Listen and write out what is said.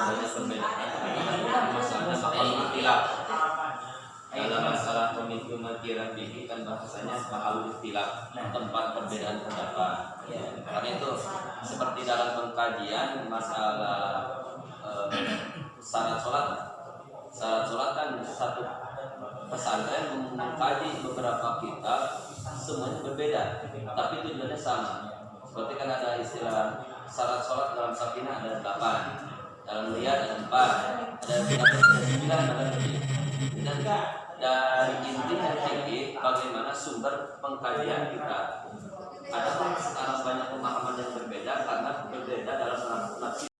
banyak perbedaan masalahnya soal ikhtilaf dalam masalah pemicu matiran bihi kan bahasanya mahal ikhtilaf tempat perbedaan pendapat. Karena itu seperti dalam pengkajian masalah eh, syarat sholat. Syarat sholat kan satu pesantren mengkaji beberapa kitab semuanya berbeda tapi tujuannya sama. Seperti kan ada istilah syarat sholat dalam sakinah ada delapan. dalam dan dari bagaimana sumber pengkajian kita